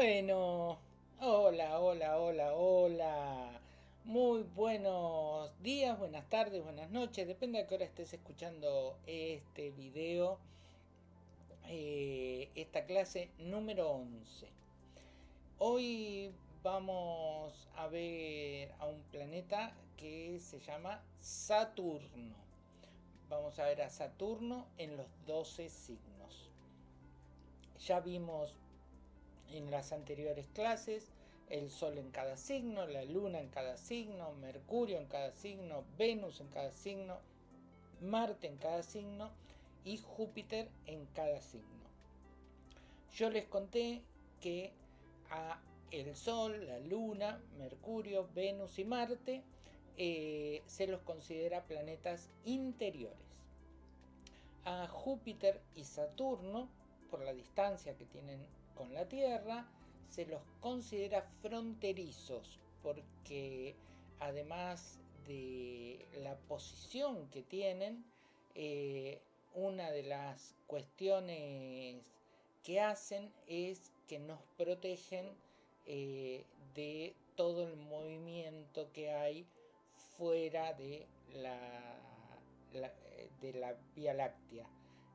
Bueno, hola, hola, hola, hola. Muy buenos días, buenas tardes, buenas noches. Depende a qué hora estés escuchando este video. Eh, esta clase número 11. Hoy vamos a ver a un planeta que se llama Saturno. Vamos a ver a Saturno en los 12 signos. Ya vimos en las anteriores clases, el Sol en cada signo, la Luna en cada signo, Mercurio en cada signo, Venus en cada signo, Marte en cada signo y Júpiter en cada signo. Yo les conté que a el Sol, la Luna, Mercurio, Venus y Marte eh, se los considera planetas interiores. A Júpiter y Saturno, por la distancia que tienen con la Tierra, se los considera fronterizos porque además de la posición que tienen, eh, una de las cuestiones que hacen es que nos protegen eh, de todo el movimiento que hay fuera de la, de la Vía Láctea,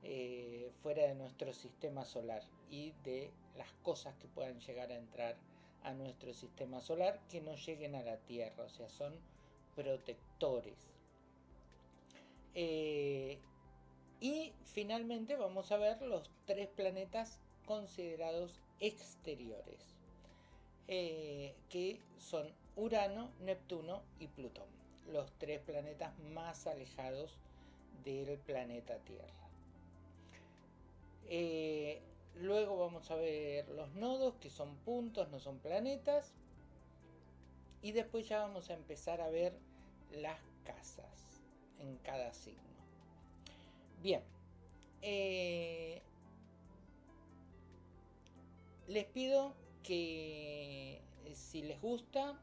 eh, fuera de nuestro sistema solar y de las cosas que puedan llegar a entrar a nuestro sistema solar que no lleguen a la Tierra, o sea, son protectores. Eh, y finalmente vamos a ver los tres planetas considerados exteriores, eh, que son Urano, Neptuno y Plutón, los tres planetas más alejados del planeta Tierra. Eh, Luego vamos a ver los nodos, que son puntos, no son planetas. Y después ya vamos a empezar a ver las casas en cada signo. Bien. Eh, les pido que eh, si les gusta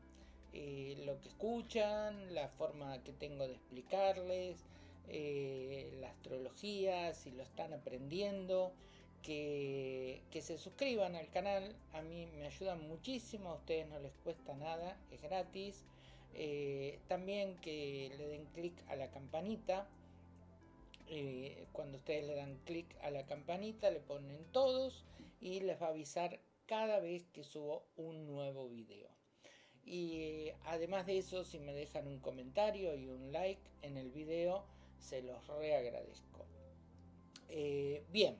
lo que escuchan, la forma que tengo de explicarles, la astrología, si lo están aprendiendo, que, se suscriban al canal, a mí me ayudan muchísimo, a ustedes no les cuesta nada, es gratis. Eh, también que le den clic a la campanita. Eh, cuando ustedes le dan clic a la campanita le ponen todos y les va a avisar cada vez que subo un nuevo video. Y eh, además de eso, si me dejan un comentario y un like en el video, se los reagradezco. bien.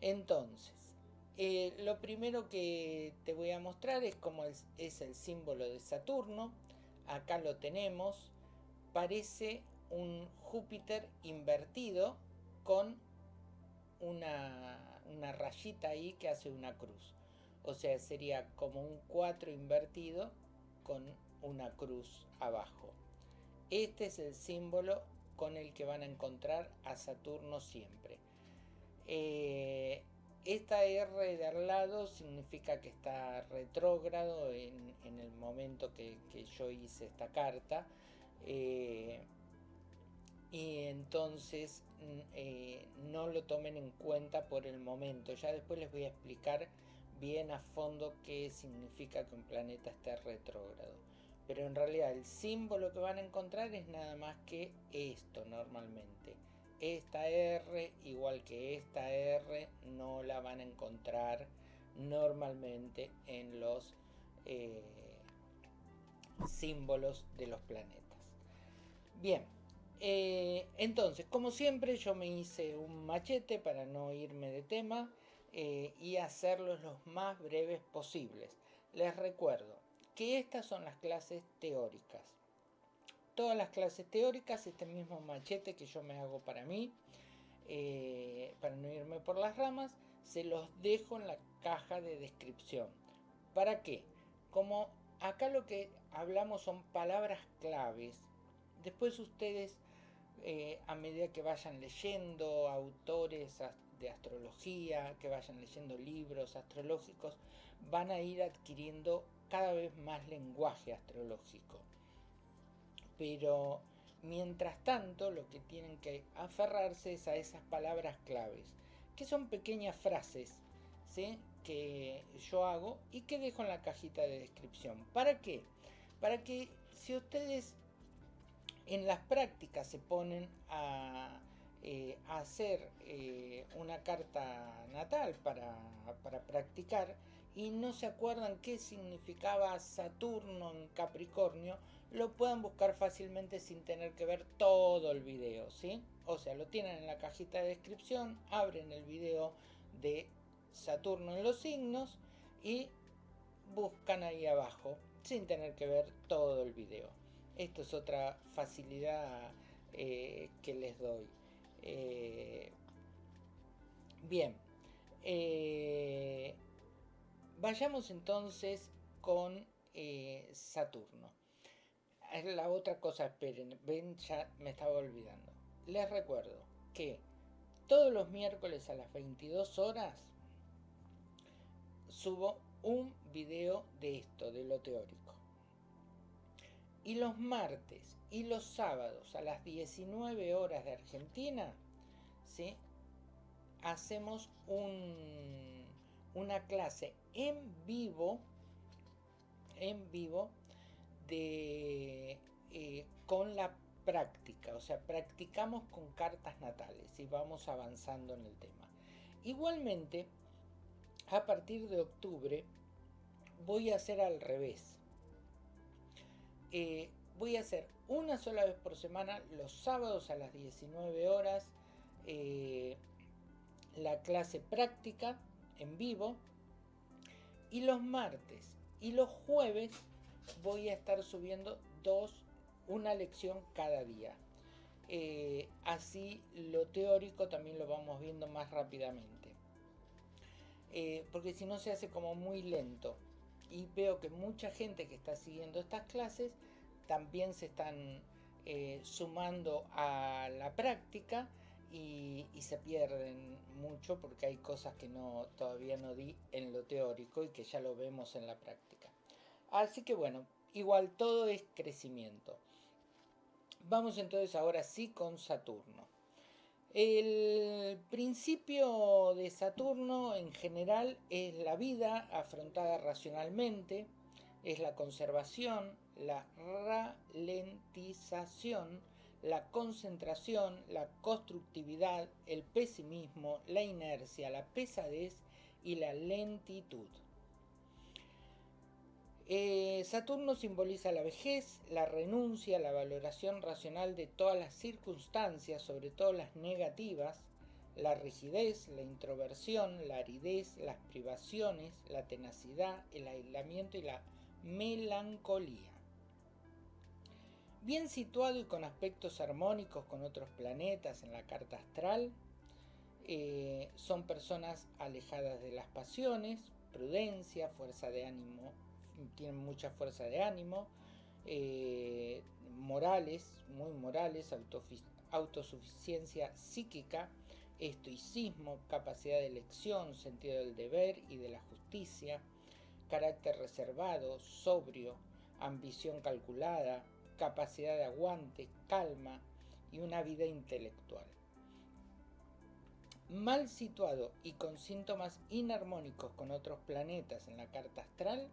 Entonces, eh, lo primero que te voy a mostrar es cómo es, el símbolo de Saturno. Acá lo tenemos. Parece un Júpiter invertido con una, una rayita ahí que hace una cruz. O sea, sería como un 4 invertido con una cruz abajo. Este es el símbolo con el que van a encontrar a Saturno siempre. Eh, esta R de al lado significa que está retrógrado en, el momento que, yo hice esta carta. Eh, y entonces mm, eh, no lo tomen en cuenta por el momento. Ya después les voy a explicar bien a fondo qué significa que un planeta esté retrógrado. Pero en realidad el símbolo que van a encontrar es nada más que esto normalmente esta R, igual que esta R, no la van a encontrar normalmente en los eh, símbolos de los planetas. Bien, eh, entonces, como siempre, yo me hice un machete para no irme de tema eh, y hacerlos los más breves posibles. Les recuerdo que estas son las clases teóricas todas las clases teóricas, este mismo machete que yo me hago para mí, eh, para no irme por las ramas, se los dejo en la caja de descripción. ¿Para qué? Como acá lo que hablamos son palabras claves, después ustedes eh, a medida que vayan leyendo autores de astrología, que vayan leyendo libros astrológicos, van a ir adquiriendo cada vez más lenguaje astrológico pero mientras tanto lo que tienen que aferrarse es a esas palabras claves, que son pequeñas frases, ¿sí? que yo hago y que dejo en la cajita de descripción. ¿Para qué? Para que si ustedes en las prácticas se ponen a, eh, hacer eh, una carta natal para, para practicar y no se acuerdan qué significaba Saturno en Capricornio, lo puedan buscar fácilmente sin tener que ver todo el video, ¿sí? O sea, lo tienen en la cajita de descripción, abren el video de Saturno en los signos y buscan ahí abajo sin tener que ver todo el video. Esto es otra facilidad eh, que les doy. Eh, bien, eh, vayamos entonces con Saturno. La otra cosa, esperen, ven, ya me estaba olvidando. Les recuerdo que todos los miércoles a las 22 horas subo un video de esto, de lo teórico. Y los martes y los sábados a las 19 horas de Argentina, ¿sí? hacemos un, una clase en vivo, en vivo, eh, con la práctica, o sea, practicamos con cartas natales y vamos avanzando en el tema. Igualmente, a partir de octubre voy a hacer al revés. Eh, voy a hacer una sola vez por semana, los sábados a las 19 horas, eh, la clase práctica en vivo. Y los martes y los jueves voy a estar subiendo dos, una lección cada día. Eh, así lo teórico también lo vamos viendo más rápidamente. Eh, porque si no se hace como muy lento. Y veo que mucha gente que está siguiendo estas clases también se están eh, sumando a la práctica y, se pierden mucho porque hay cosas que no todavía no di en lo teórico y que ya lo vemos en la práctica. Así que bueno, igual todo es crecimiento. Vamos entonces ahora sí con Saturno. El principio de Saturno en general es la vida afrontada racionalmente, es la conservación, la ralentización, la concentración, la constructividad, el pesimismo, la inercia, la pesadez y la lentitud. Eh, Saturno simboliza la vejez, la renuncia, la valoración racional de todas las circunstancias, sobre todo las negativas, la rigidez, la introversión, la aridez, las privaciones, la tenacidad, el aislamiento y la melancolía. Bien situado y con aspectos armónicos con otros planetas en la carta astral, eh, son personas alejadas de las pasiones, prudencia, fuerza de ánimo tienen mucha fuerza de ánimo, eh, morales, muy morales, autosuficiencia psíquica, estoicismo, capacidad de elección, sentido del deber y de la justicia, carácter reservado, sobrio, ambición calculada, capacidad de aguante, calma y una vida intelectual. Mal situado y con síntomas inarmónicos con otros planetas en la carta astral,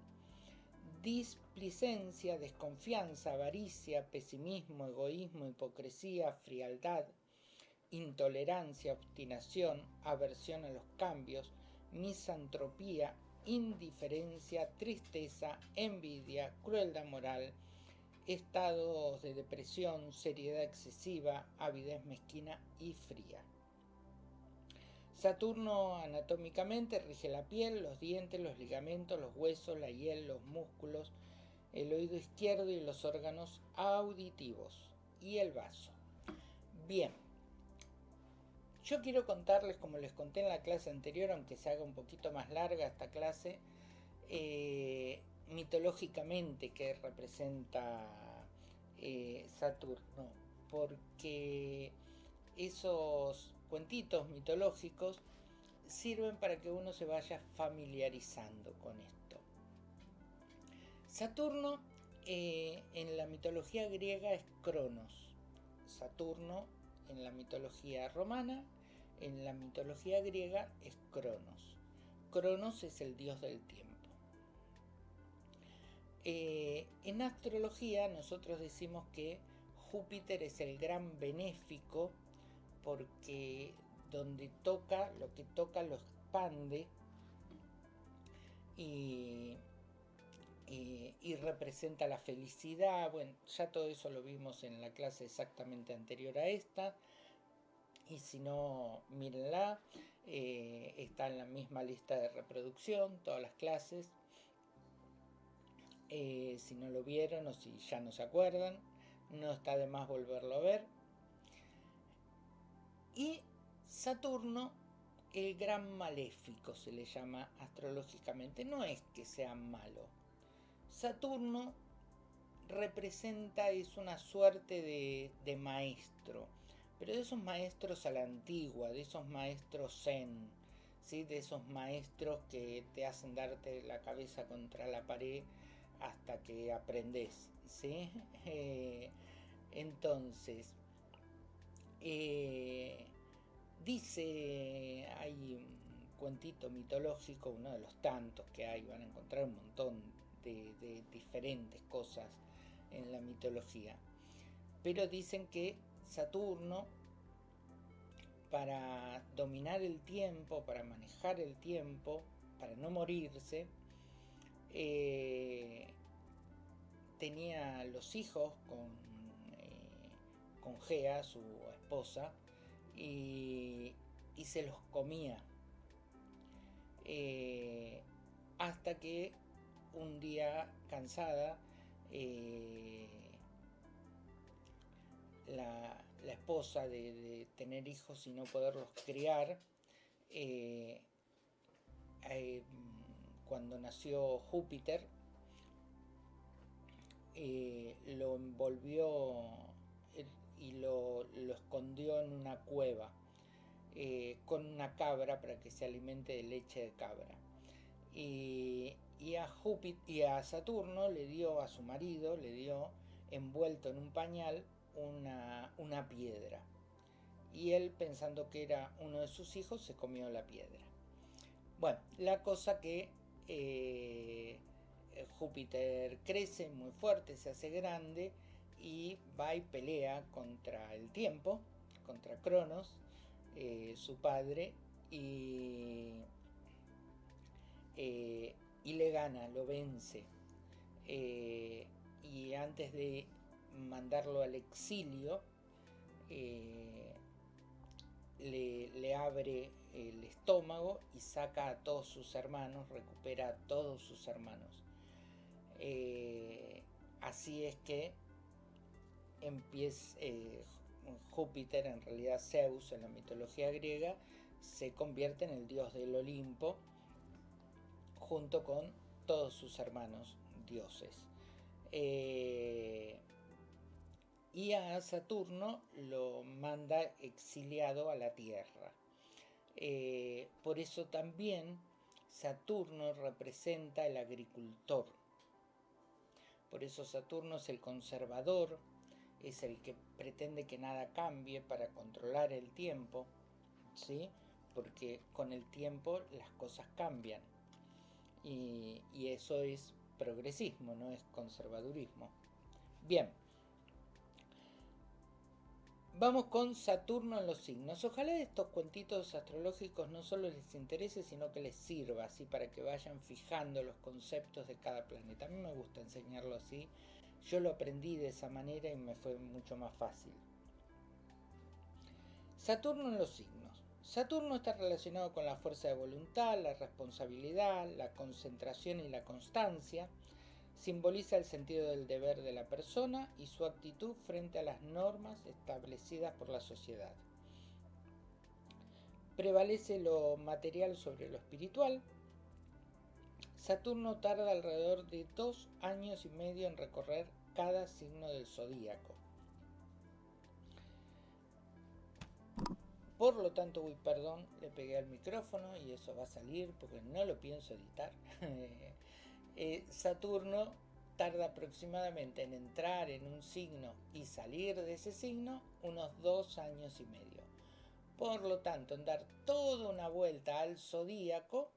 displicencia, desconfianza, avaricia, pesimismo, egoísmo, hipocresía, frialdad, intolerancia, obstinación, aversión a los cambios, misantropía, indiferencia, tristeza, envidia, crueldad moral, estados de depresión, seriedad excesiva, avidez mezquina y fría. Saturno anatómicamente rige la piel, los dientes, los ligamentos, los huesos, la hiel, los músculos, el oído izquierdo y los órganos auditivos y el vaso. Bien, yo quiero contarles, como les conté en la clase anterior, aunque se haga un poquito más larga esta clase, eh, mitológicamente que representa eh, Saturno, porque esos cuentitos mitológicos sirven para que uno se vaya familiarizando con esto. Saturno eh, en la mitología griega es Cronos. Saturno en la mitología romana, en la mitología griega es Cronos. Cronos es el dios del tiempo. Eh, en astrología nosotros decimos que Júpiter es el gran benéfico porque donde toca, lo que toca lo expande y, representa la felicidad. Bueno, ya todo eso lo vimos en la clase exactamente anterior a esta. Y si no, mírenla. Eh, está en la misma lista de reproducción, todas las clases. Eh, si no lo vieron o si ya no se acuerdan, no está de más volverlo a ver. Y Saturno, el gran maléfico se le llama astrológicamente, no es que sea malo. Saturno representa, es una suerte de, de maestro, pero de esos maestros a la antigua, de esos maestros zen, ¿sí? de esos maestros que te hacen darte la cabeza contra la pared hasta que aprendes. ¿sí? Eh, entonces, eh, dice, hay un cuentito mitológico, uno de los tantos que hay, van a encontrar un montón de, de diferentes cosas en la mitología, pero dicen que Saturno, para dominar el tiempo, para manejar el tiempo, para no morirse, eh, tenía los hijos con, eh, con Gea, su esposa, y, se los comía. Eh, hasta que un día cansada, la, esposa de, tener hijos y no poderlos criar, cuando nació Júpiter, eh, lo envolvió y lo, escondió en una cueva eh, con una cabra para que se alimente de leche de cabra. Y, a Júpiter y a Saturno le dio a su marido, le dio envuelto en un pañal una, una piedra. Y él, pensando que era uno de sus hijos, se comió la piedra. Bueno, la cosa que eh, Júpiter crece muy fuerte, se hace grande y va y pelea contra el tiempo, contra Cronos, eh, su padre, y, eh, y, le gana, lo vence. y antes de mandarlo al exilio, le, abre el estómago y saca a todos sus hermanos, recupera a todos sus hermanos. Eh, así es que empieza eh, Júpiter, en realidad Zeus en la mitología griega, se convierte en el dios del Olimpo junto con todos sus hermanos dioses. Eh, y a Saturno lo manda exiliado a la Tierra. Eh, por eso también Saturno representa el agricultor. Por eso Saturno es el conservador, es el que pretende que nada cambie para controlar el tiempo, ¿sí? porque con el tiempo las cosas cambian. Y, y eso es progresismo, no es conservadurismo. Bien, Vamos con Saturno en los signos. Ojalá estos cuentitos astrológicos no solo les interese, sino que les sirva así para que vayan fijando los conceptos de cada planeta. A mí me gusta enseñarlo así. Yo lo aprendí de esa manera y me fue mucho más fácil. Saturno en los signos. Saturno está relacionado con la fuerza de voluntad, la responsabilidad, la concentración y la constancia simboliza el sentido del deber de la persona y su actitud frente a las normas establecidas por la sociedad. Prevalece lo material sobre lo espiritual. Saturno tarda alrededor de dos años y medio en recorrer cada signo del zodíaco. Por lo tanto, uy, perdón, le pegué al micrófono y eso va a salir porque no lo pienso editar. Eh, Saturno tarda aproximadamente en entrar en un signo y salir de ese signo unos dos años y medio. Por lo tanto, en dar toda una vuelta al zodíaco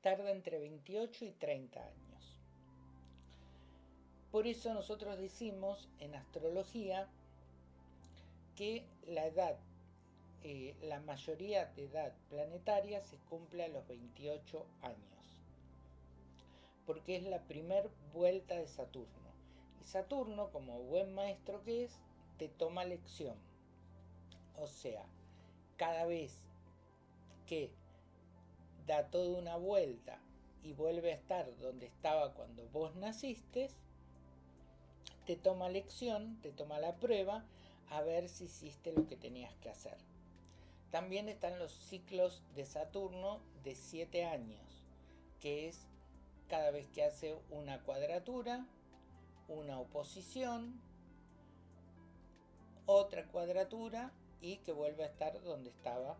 tarda entre 28 y 30 años. Por eso nosotros decimos en astrología que la edad, eh, la mayoría de edad planetaria se cumple a los 28 años, porque es la primer vuelta de Saturno. Y Saturno, como buen maestro que es, te toma lección. O sea, cada vez que da toda una vuelta y vuelve a estar donde estaba cuando vos naciste, te toma lección, te toma la prueba a ver si hiciste lo que tenías que hacer. También están los ciclos de Saturno de 7 años, que es cada vez que hace una cuadratura, una oposición, otra cuadratura y que vuelve a estar donde estaba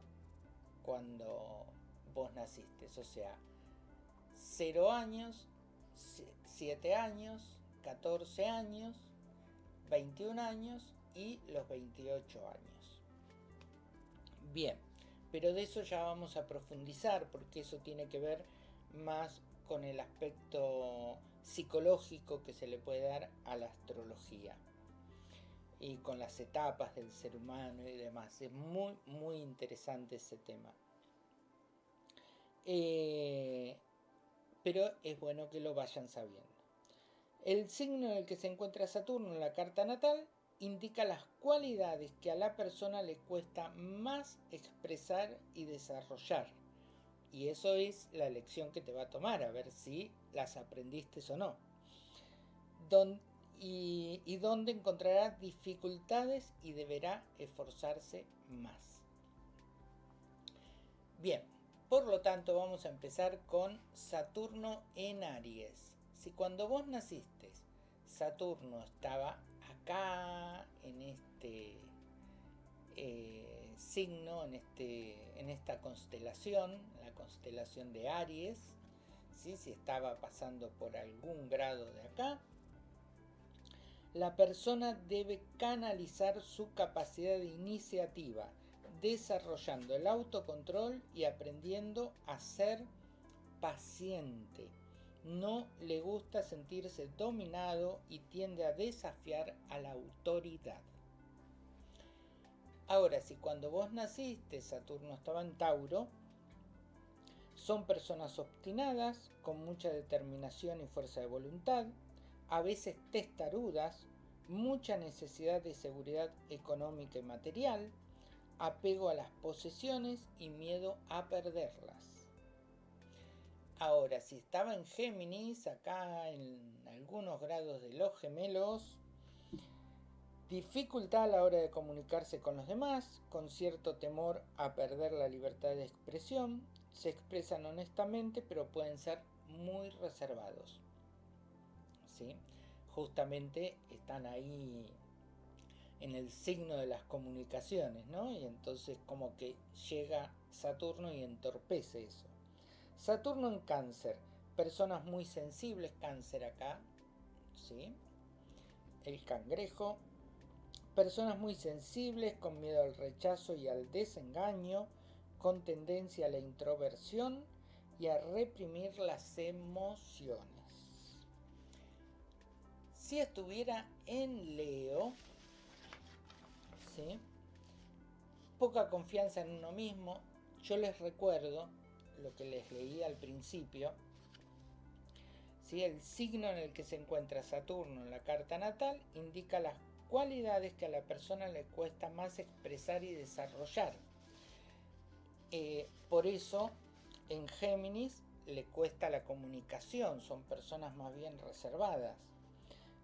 cuando vos naciste. O sea, 0 años, 7 años, 14 años, 21 años y los 28 años. Bien, pero de eso ya vamos a profundizar porque eso tiene que ver más con el aspecto psicológico que se le puede dar a la astrología y con las etapas del ser humano y demás. Es muy, muy interesante ese tema. Eh, pero es bueno que lo vayan sabiendo. El signo en el que se encuentra Saturno en la carta natal indica las cualidades que a la persona le cuesta más expresar y desarrollar. Y eso es la lección que te va a tomar, a ver si las aprendiste o no. y, y donde encontrará dificultades y deberá esforzarse más. Bien, por lo tanto vamos a empezar con Saturno en Aries. Si cuando vos naciste Saturno estaba acá, en este eh, signo, en, este, en esta constelación, la constelación de Aries, ¿sí? si estaba pasando por algún grado de acá, la persona debe canalizar su capacidad de iniciativa, desarrollando el autocontrol y aprendiendo a ser paciente no le gusta sentirse dominado y tiende a desafiar a la autoridad. Ahora, si cuando vos naciste Saturno estaba en Tauro, son personas obstinadas, con mucha determinación y fuerza de voluntad, a veces testarudas, mucha necesidad de seguridad económica y material, apego a las posesiones y miedo a perderlas. Ahora, si estaba en Géminis, acá en algunos grados de los gemelos, dificultad a la hora de comunicarse con los demás, con cierto temor a perder la libertad de expresión, se expresan honestamente, pero pueden ser muy reservados. ¿Sí? Justamente están ahí en el signo de las comunicaciones, ¿no? Y entonces como que llega Saturno y entorpece eso. Saturno en cáncer, personas muy sensibles, cáncer acá, ¿sí? El cangrejo, personas muy sensibles, con miedo al rechazo y al desengaño, con tendencia a la introversión y a reprimir las emociones. Si estuviera en Leo, ¿sí? poca confianza en uno mismo, yo les recuerdo lo que les leí al principio, si el signo en el que se encuentra Saturno en la carta natal indica las cualidades que a la persona le cuesta más expresar y desarrollar. Eh, por eso en Géminis le cuesta la comunicación, son personas más bien reservadas.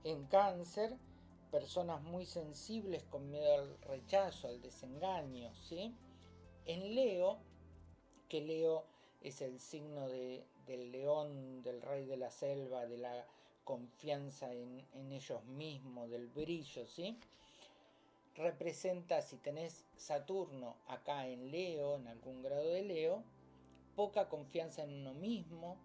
En Cáncer, personas muy sensibles con miedo al rechazo, al desengaño, ¿sí? En Leo, que Leo es el signo del león, del rey de la selva, de la confianza en, ellos mismos, del brillo, ¿sí? Representa, si tenés Saturno acá en Leo, en algún grado de Leo, poca confianza en uno mismo,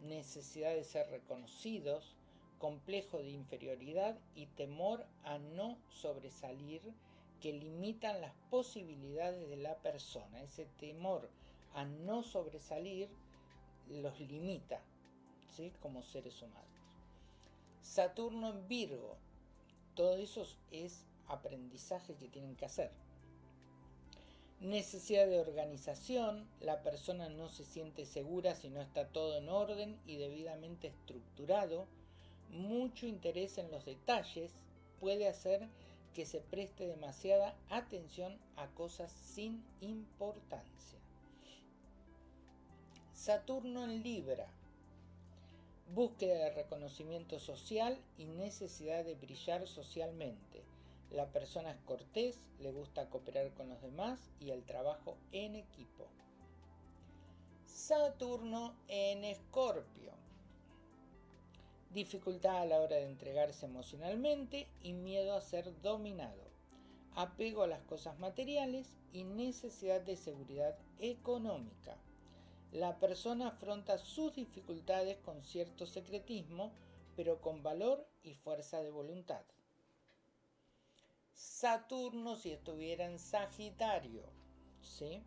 necesidad de ser reconocidos, complejo de inferioridad y temor a no sobresalir que limitan las posibilidades de la persona. Ese temor a no sobresalir los limita ¿sí? como seres humanos. Saturno en Virgo, todo eso es aprendizaje que tienen que hacer. Necesidad de organización, la persona no se siente segura si no está todo en orden y debidamente estructurado. Mucho interés en los detalles puede hacer que se preste demasiada atención a cosas sin importancia. Saturno en Libra. Búsqueda de reconocimiento social y necesidad de brillar socialmente la persona es cortés, le gusta cooperar con los demás y el trabajo en equipo. Saturno en Escorpio. Dificultad a la hora de entregarse emocionalmente y miedo a ser dominado. Apego a las cosas materiales y necesidad de seguridad económica. La persona afronta sus dificultades con cierto secretismo, pero con valor y fuerza de voluntad. Saturno si estuviera en Sagitario. ¿sí?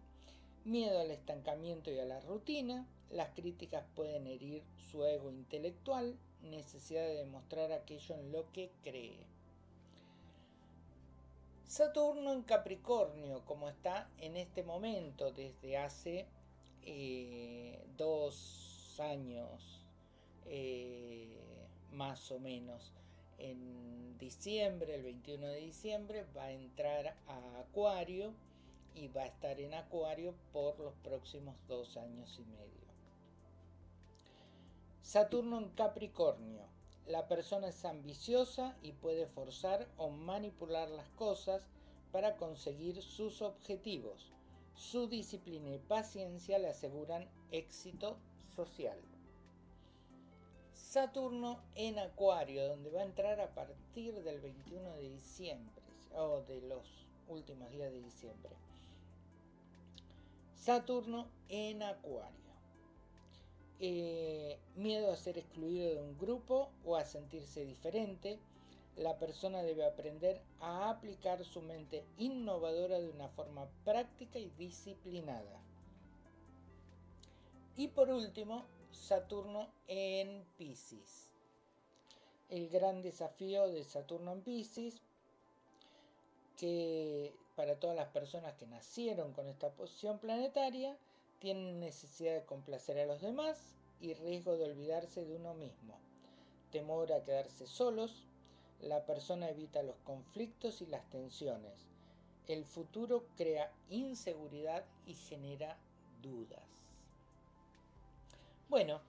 Miedo al estancamiento y a la rutina. Las críticas pueden herir su ego intelectual. Necesidad de demostrar aquello en lo que cree. Saturno en Capricornio, como está en este momento desde hace eh, dos años eh, más o menos en diciembre, el 21 de diciembre, va a entrar a Acuario y va a estar en Acuario por los próximos dos años y medio. Saturno en Capricornio. La persona es ambiciosa y puede forzar o manipular las cosas para conseguir sus objetivos. Su disciplina y paciencia le aseguran éxito social. Saturno en Acuario, donde va a entrar a partir del 21 de diciembre, o de los últimos días de diciembre. Saturno en Acuario. Eh, miedo a ser excluido de un grupo o a sentirse diferente. La persona debe aprender a aplicar su mente innovadora de una forma práctica y disciplinada. Y por último, Saturno en Pisces. El gran desafío de Saturno en Pisces, que para todas las personas que nacieron con esta posición planetaria, tienen necesidad de complacer a los demás y riesgo de olvidarse de uno mismo. Temor a quedarse solos, la persona evita los conflictos y las tensiones. El futuro crea inseguridad y genera dudas. Bueno,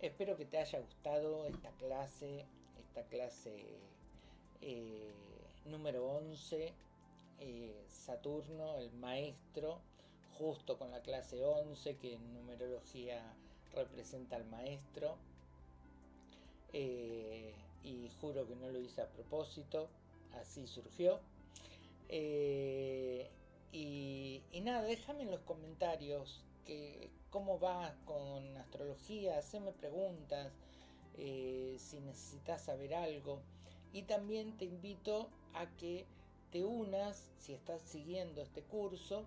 espero que te haya gustado esta clase, esta clase eh, número 11, eh, Saturno, el maestro, justo con la clase 11 que en numerología representa al maestro. Eh, y juro que no lo hice a propósito, así surgió. y, y, nada, déjame en los comentarios que, cómo vas con astrología, haceme preguntas, eh, si necesitas saber algo. Y también te invito a que te unas, si estás siguiendo este curso,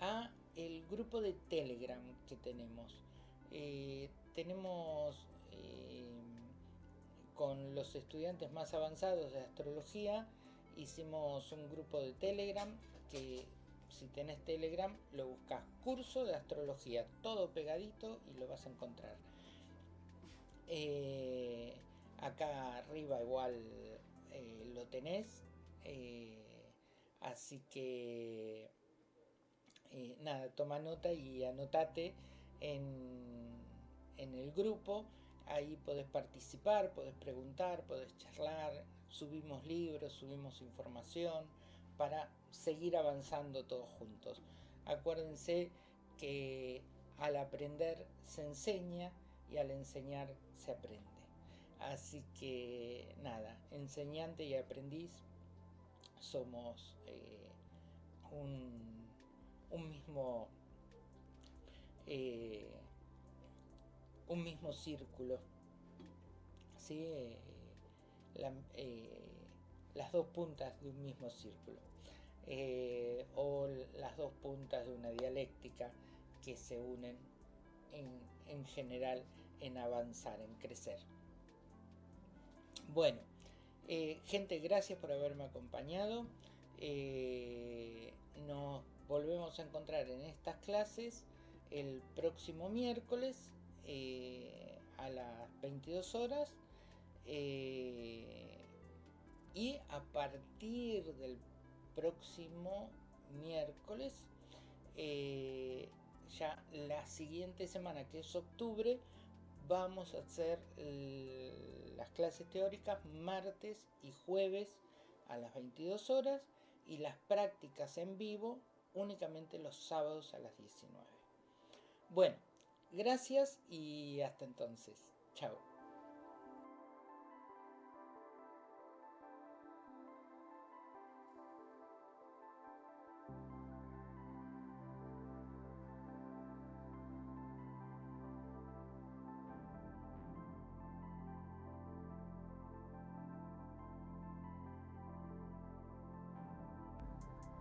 a el grupo de Telegram que tenemos. Eh, tenemos eh, con los estudiantes más avanzados de astrología, hicimos un grupo de Telegram que si tenés Telegram, lo buscas curso de astrología, todo pegadito y lo vas a encontrar. Eh, acá arriba igual eh, lo tenés. Eh, así que nada, toma nota y anotate en, en el grupo. Ahí podés participar, podés preguntar, podés charlar. Subimos libros, subimos información para seguir avanzando todos juntos. Acuérdense que al aprender se enseña y al enseñar se aprende. Así que nada, enseñante y aprendiz somos eh, un, mismo eh, un mismo círculo. ¿sí? Eh, las dos puntas de un mismo círculo. o las dos puntas de una dialéctica que se unen en, en general en avanzar, en crecer. Bueno, eh, gente, gracias por haberme acompañado. Eh, nos volvemos a encontrar en estas clases el próximo miércoles eh, a las 22 horas y a partir del próximo miércoles ya la siguiente semana que es octubre vamos a hacer las clases teóricas martes y jueves a las 22 horas y las prácticas en vivo únicamente los sábados a las 19. Bueno, gracias y hasta entonces. Chao.